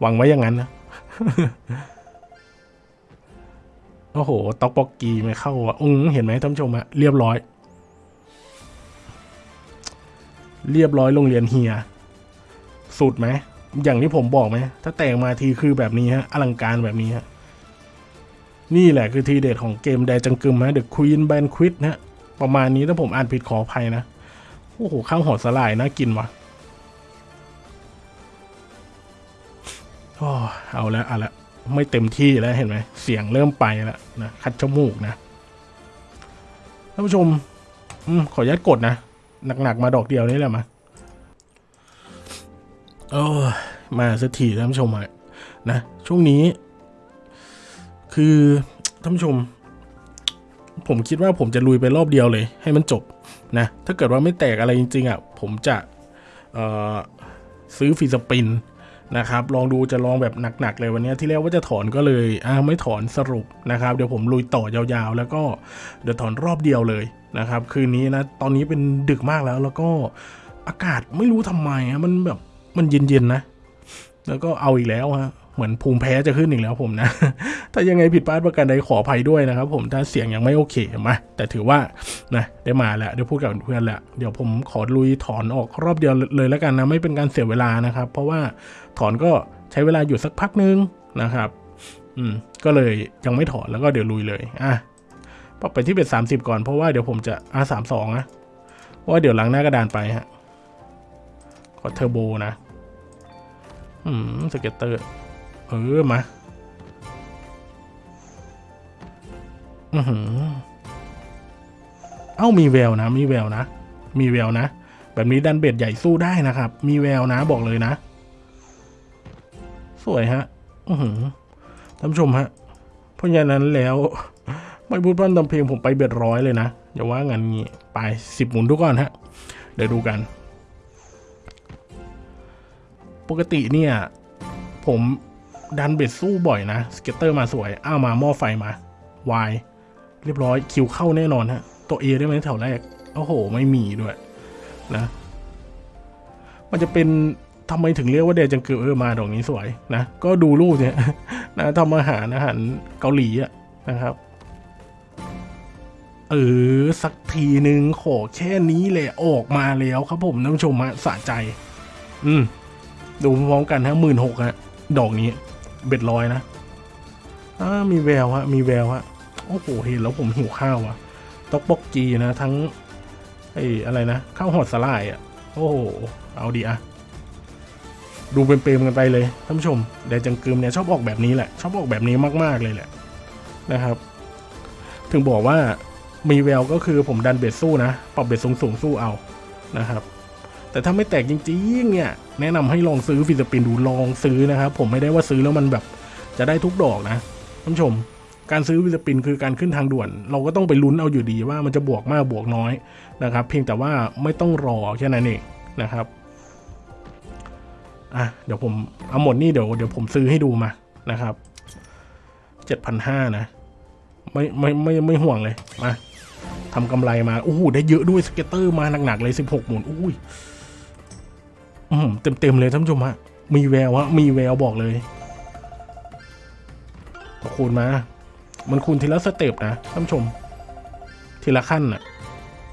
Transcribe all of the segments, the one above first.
หวังไว้อย่างนั้นนะโอ้โหต็อกปอกกีไม่เข้าอะอืเห็นไหมท่านผู้ชมอะเรียบร้อย เรียบร้อยโรงเรียนเฮีย สุดไหม อย่างที่ผมบอกไหม ถ้าแต่งมาทีคือแบบนี้ฮะ อลังการแบบนี้ฮะ นี่แหละคือทีเด็ดของเกมแดจังกึมฮะ The Queen Banquet นะฮะประมาณนี้ถ้าผมอ่านผิดขออภัยนะ โอ้โห ข้าวหอดสลายน่ากินว่ะ อเอาแล้วเอาละไม่เต็มที่แล้วเห็นไหมเสียงเริ่มไปแล้วนะคัดจมูกนะท่านผู้ชมอืมขออนุญาตกดนะหนักๆมาดอกเดียวนี่แหละมาโอ้มาสักทีท่านผู้ชมฮะนะช่วงนี้ คือท่านผู้ชม ผมคิดว่าผมจะลุยไปรอบเดียวเลย ให้มันจบนะถ้าเกิดว่าไม่แตกอะไรจริง ๆอะผมจะซื้อฟีสปิน นะครับลองดูจะลองแบบหนักๆเลยวันนี้ที่แรกว่าจะถอนก็เลยอ่าไม่ถอนสรุปนะครับ เดี๋ยวผมลุยต่อยาวๆ แล้วก็เดี๋ยวถอนรอบเดียวเลยนะครับ คืนนี้นะตอนนี้เป็นดึกมากแล้วแล้วก็อากาศไม่รู้ทำไมฮะมันแบบมันเย็นๆนะ แล้วก็เอาอีกแล้วฮะ เหมือนภูมิแพ้จะขึ้นอีกแล้วผมนะ ถ้ายังไงผิดพลาดประการใดขออภัยด้วยนะครับผมถ้าเสียงยังไม่โอเคมาแต่ถือว่านะได้มาแล้วได้พูดกับเพื่อนแล้วเดี๋ยวผมขอลุยถอนออกรอบเดียวเลยแล้วกันนะไม่เป็นการเสียเวลานะครับ เพราะว่าถอนก็ใช้เวลาอยู่สักพักนึงนะครับอืมก็เลยยังไม่ถอนแล้วก็เดี๋ยวลุยเลยอะปไปที่เป็นสามสิบก่อนเพราะว่าเดี๋ยวผมจะอะสามสองนะเพราะว่าเดี๋ยวล้างหน้ากระดานไปฮะขอเทอร์โบนะ อืม scatter เออมาอือหือเอ้ามีแววนะ มีแววนะ มีแววนะ แบบนี้ดัน bet ใหญ่สู้ได้นะครับ มีแววนะบอกเลยนะ สวยฮะ อือหือท่านผู้ชมฮะ เพราะฉะนั้นแล้ว ไม่พูดพร่ำทำเพลงผมไป bet ร้อยเลยนะ อย่าว่างั้นงี้ ไปสิบหมุนทุกก่อนฮะ เดี๋ยวดูกัน ปกติเนี่ย ผม ดัน bet สู้บ่อยนะ scatter มาสวย อ้าวมาหม้อไฟมาวายเรียบร้อยคิวเข้าแน่นอนฮะ ตัวเอได้ไหมแถวแรก โอ้โห ไม่มีด้วยนะ มันจะเป็นทำไมถึงเรียกว่าเดจังเกิลเออมาดอกนี้สวยนะ ก็ดูรูปเนี่ยนะทำอาหารอาหารเกาหลีอะนะครับ เออ สักทีหนึ่งขอแค่นี้แหละออกมาแล้วครับผมท่านผู้ชมฮะสะใจ อืม ดูพร้อมกันฮะหมื่นหกฮะดอกนี้ เบ็ดร้อยนะอ่ามีแววฮะมีแววฮะโอ้โหเห็นแล้วผมหิวข้าวอะต๊อกบกจีนะ ทั้งไอ้อะไรนะข้าวหอดสลายอะโอ้โหเอาดีอะดูเป็นเปรมๆกันไปเลยท่านผู้ชมแดจังกึมเนี่ยชอบออกแบบนี้แหละ ชอบออกแบบนี้มาก ๆ เลยแหละนะครับ ถึงบอกว่ามีแววก็คือผมดันเบ็ดสู้นะ ปรับเบ็ดสูงสูงสู้เอานะครับ แต่ถ้าไม่แตกจริงๆเนี่ยแนะนำให้ลองซื้อ free spin ดูลองซื้อนะครับผมไม่ได้ว่าซื้อแล้วมันแบบจะได้ทุกดอกนะท่านผู้ชม การซื้อ free spin คือการขึ้นทางด่วน เราก็ต้องไปลุ้นเอาอยู่ดีว่ามันจะบวกมากบวกน้อยนะครับ เพียงแต่ว่าไม่ต้องรอแค่นั้นเองนะครับอะเดี๋ยวผมเอาหมดนี่เดี๋ยวเดี๋ยวผมซื้อให้ดูมานะครับเจ็ดพันห้านะ ไม่ไม่ไม่ไม่ห่วงเลยมาทำกำไรมาโอ้โหได้เยอะด้วย scatter มาหนักๆเลยสิบหกหมุนอุ้ย เต็มเต็มๆเลยท่านผู้ชมฮะมีแววฮะมีแววบอกเลยคูณมา มันคูณทีละสเต็ปนะท่านผู้ชม ทีละขั้นน่ะ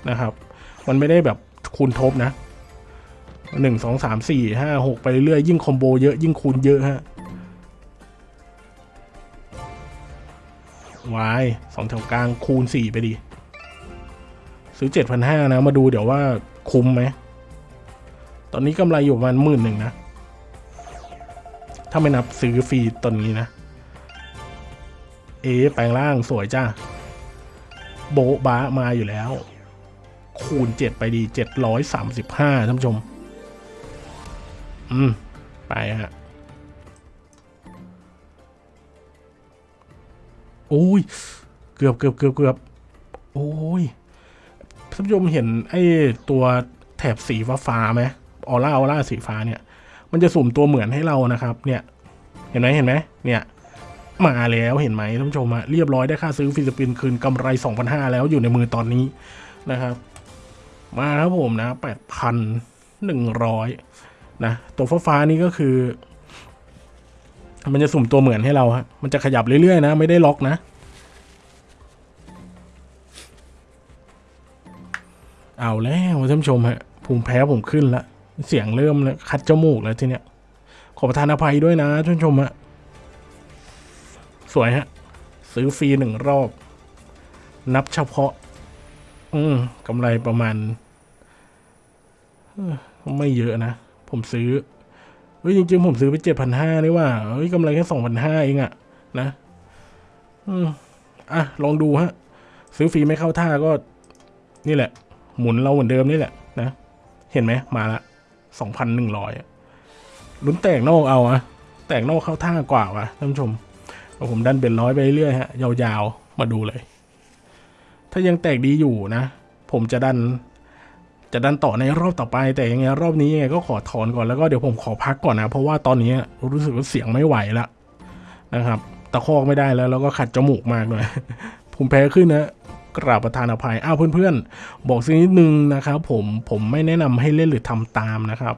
นะครับ มันไม่ได้แบบคูณทบนะหนึ่งสองสามสี่ห้าหกไปเรื่อยๆยิ่ง combo เยอะยิ่งคูณเยอะฮะวายสองแถวกลางคูณสี่ไปดี ซื้อเจ็ดพันห้านะ มาดูเดี๋ยวว่าคุ้มไหม ตอนนี้กำไรอยู่ประมาณหมื่นหนึ่งนะ ถ้าไม่นับซื้อฟรีตอนนี้นะ เอแปลงร่างสวยจ้า โบะบามาอยู่แล้ว คูณเจ็ดไปดีเจ็ดร้อยสามสิบห้าท่านผู้ชม อืม ไปฮะโอ้ย เกือบเกือบเกือบเกือบโอ้ยท่านผู้ชมเห็นไอ้ตัวแถบสีฟ้าฟ้าไหม ออร่าออร่าสีฟ้าเนี่ย มันจะสุ่มตัวเหมือนให้เรานะครับเนี่ยเห็นไหมเห็นไหมเนี่ยมาแล้วเห็นไหมท่านผู้ชมอะเรียบร้อยได้ค่าซื้อฟิลิปปินส์คืนกำไร 2,500 แล้วอยู่ในมือตอนนี้นะครับ มาครับผมนะ 8,100 นะ ตัวฟ้าฟ้านี่ก็คือ มันจะสุ่มตัวเหมือนให้เราฮะมันจะขยับเรื่อยๆนะ ไม่ได้ล็อกนะเอาแล้วท่านผู้ชมฮะภูมิแพ้ผมขึ้นละ เสียงเริ่มแล้วคัดจมูกแล้วทีเนี้ย ขอประทานอภัยด้วยนะท่านชมฮะสวยฮะ ซื้อฟรีหนึ่งรอบ นับเฉพาะ อืมกำไรประมาณ ไม่เยอะนะ ผมซื้อเฮ้ยจริงๆ ผมซื้อไปเจ็ดพันห้านี่ว่าเฮ้ยกำไรแค่สองพันห้าเองอะนะ อืมอะ ลองดูฮะ ซื้อฟรีไม่เข้าท่าก็ นี่แหละ หมุนเราเหมือนเดิมนี่แหละนะ เห็นไหมมาละ สองพันหนึ่งร้อยลุ้นแตกนอกเอาอะแตกนอกเข้าท่ากว่าวะท่านผู้ชมเอาผมดันเป็นร้อยไปเรื่อยฮะ ยาวๆ มาดูเลย ถ้ายังแตกดีอยู่นะ ผมจะดัน จะดันต่อในรอบต่อไป แต่ยังไงรอบนี้ยังไงก็ขอถอนก่อนแล้วก็เดี๋ยวผมขอพักก่อนนะ เพราะว่าตอนนี้รู้สึกว่าเสียงไม่ไหวละนะครับ ตะคอกไม่ได้แล้วแล้วก็ขัดจมูกมากเลยภูมิแพ้ขึ้นนะ กราบประทานอภัย อ้าวเพื่อนๆ บอกสักนิดนึงนะครับผมผมไม่แนะนำให้เล่นหรือทำตามนะครับ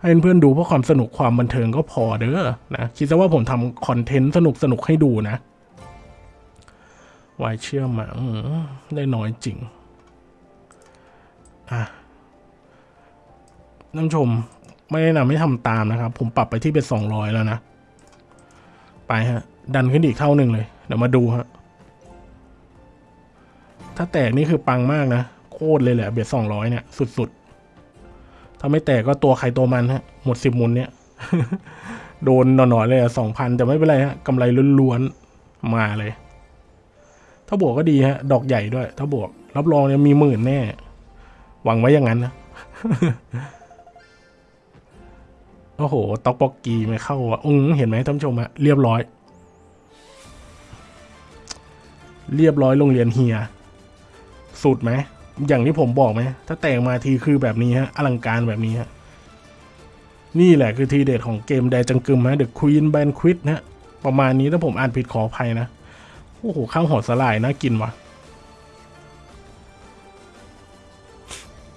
ให้เพื่อนๆดูเพราะความสนุกความบันเทิงก็พอเด้อนะคิดซะว่าผมทำคอนเทนต์สนุกสนุกๆให้ดูนะวายเชื่อมาอได้น้อยจริงอะนผู้ชมไม่แนะนำให้ทำตามนะครับ ผมปรับไปที่เป็นสองร้อยแล้วนะ ไปฮะ ดันขึ้นอีกเท่าหนึ่งเลย เดี๋ยวมาดูฮะ ถ้าแตกนี่คือปังมากนะ โคตรเลยแหละเบียดสองร้อยเนี่ย สุดๆ ถ้าไม่แตกก็ตัวใครตัวมันฮะ หมดสิบมุนเนี่ย โดนหน่อยๆเลยสองพันแต่ไม่เป็นไรฮะกำไรล้วนๆ มาเลย ถ้าบวกก็ดีฮะ ดอกใหญ่ด้วย ถ้าบวก รับรองเนี่ยมีหมื่นแน่ หวังไว้อย่างนั้นนะโอ้โหตอกปอกกีไม่เข้าอะอืงเห็นไหมท่านผู้ชมฮะเรียบร้อย เรียบร้อยโรงเรียนเฮีย สุดไหมอย่างที่ผมบอกไหมถ้าแต่งมาทีคือแบบนี้ฮะอลังการแบบนี้ฮะนี่แหละคือทีเด็ดของเกมแดจังกึมฮะ The Queen Banquet นะประมาณนี้ถ้าผมอ่านผิดขออภัยนะโอ้โหข้าวหอดสลายน่ากินวะ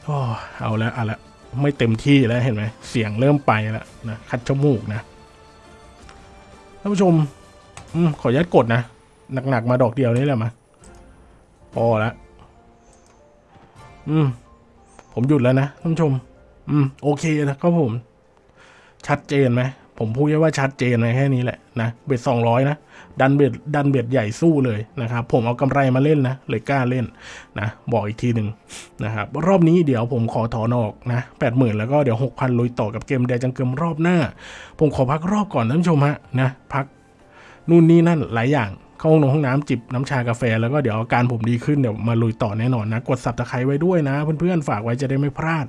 โอ้เอาแล้วเอาละไม่เต็มที่แล้วเห็นไหมเสียงเริ่มไปแล้วนะคัดจมูกนะท่านผู้ชมอืมขออนุญาตกดนะหนักๆมาดอกเดียวนี่แหละมาพอละ อืม ผมหยุดแล้วนะท่านผู้ชม อืม โอเคนะครับผม ชัดเจนไหมผมพูดแค่ว่าชัดเจนไหมแค่นี้แหละนะเบ็ดสองร้อยนะดันเบ็ดดันเบ็ดใหญ่สู้เลยนะครับ ผมเอากำไรมาเล่นนะเลยกล้าเล่นนะบอกอีกทีหนึ่งนะครับรอบนี้เดี๋ยวผมขอถอนออกนะแปดหมื่นแล้วก็เดี๋ยวหกพันลุยต่อกับเกมแดจังเกิมรอบหน้า ผมขอพักรอบก่อนท่านผู้ชมฮะนะพักนู่นนี่นั่นหลายอย่าง เข้าห้องนงห้องน้ำจิบน้ำชากาแฟ แล้วก็เดี๋ยวอาการผมดีขึ้นเดี๋ยวมาลุยต่อแน่นอนนะ กดสับตะไคร้ไว้ด้วยนะ เพื่อนๆ ฝากไว้จะได้ไม่พลาด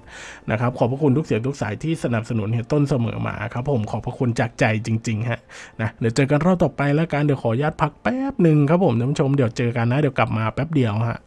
นะครับ ขอบพระคุณทุกเสียงทุกสายที่สนับสนุนเหตุต้นเสมอมาครับผมขอบพระคุณจากใจจริงๆฮะนะเดี๋ยวเจอกันรอบต่อไปแล้วกันเดี๋ยวขอญาตพักแป๊บหนึ่งครับผมท่านผู้ชมเดี๋ยวเจอกันนะเดี๋ยวกลับมาแป๊บเดียวฮะ